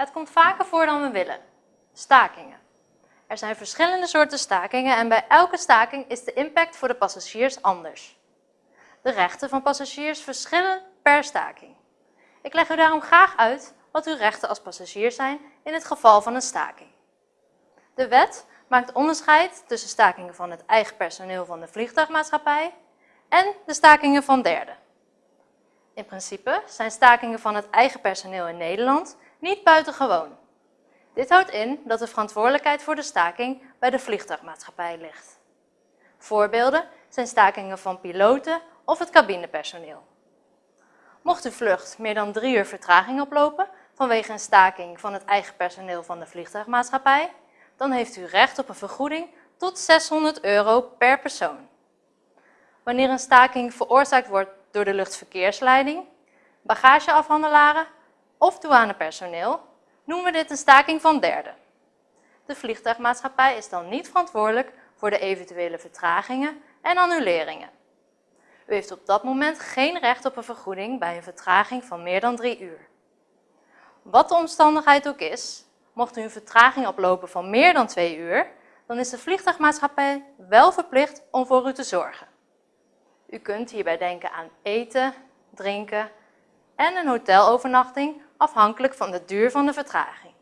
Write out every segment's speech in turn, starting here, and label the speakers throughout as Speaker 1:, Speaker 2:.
Speaker 1: Het komt vaker voor dan we willen. Stakingen. Er zijn verschillende soorten stakingen en bij elke staking is de impact voor de passagiers anders. De rechten van passagiers verschillen per staking. Ik leg u daarom graag uit wat uw rechten als passagier zijn in het geval van een staking. De wet maakt onderscheid tussen stakingen van het eigen personeel van de vliegtuigmaatschappij en de stakingen van derden. In principe zijn stakingen van het eigen personeel in Nederland niet buitengewoon. Dit houdt in dat de verantwoordelijkheid voor de staking bij de vliegtuigmaatschappij ligt. Voorbeelden zijn stakingen van piloten of het cabinepersoneel. Mocht uw vlucht meer dan drie uur vertraging oplopen vanwege een staking van het eigen personeel van de vliegtuigmaatschappij, dan heeft u recht op een vergoeding tot 600 euro per persoon. Wanneer een staking veroorzaakt wordt door de luchtverkeersleiding, bagageafhandelaren of douanepersoneel, noemen we dit een staking van derden. De vliegtuigmaatschappij is dan niet verantwoordelijk voor de eventuele vertragingen en annuleringen. U heeft op dat moment geen recht op een vergoeding bij een vertraging van meer dan drie uur. Wat de omstandigheid ook is, mocht u een vertraging oplopen van meer dan twee uur, dan is de vliegtuigmaatschappij wel verplicht om voor u te zorgen. U kunt hierbij denken aan eten, drinken en een hotelovernachting afhankelijk van de duur van de vertraging.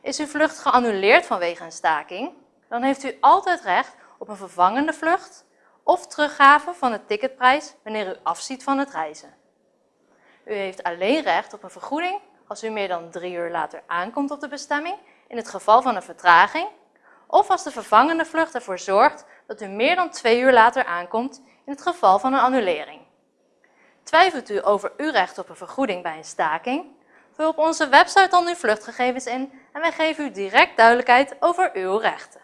Speaker 1: Is uw vlucht geannuleerd vanwege een staking, dan heeft u altijd recht op een vervangende vlucht of teruggave van de ticketprijs wanneer u afziet van het reizen. U heeft alleen recht op een vergoeding als u meer dan drie uur later aankomt op de bestemming in het geval van een vertraging of als de vervangende vlucht ervoor zorgt dat u meer dan twee uur later aankomt in het geval van een annulering. Twijfelt u over uw recht op een vergoeding bij een staking? Vul op onze website dan uw vluchtgegevens in en wij geven u direct duidelijkheid over uw rechten.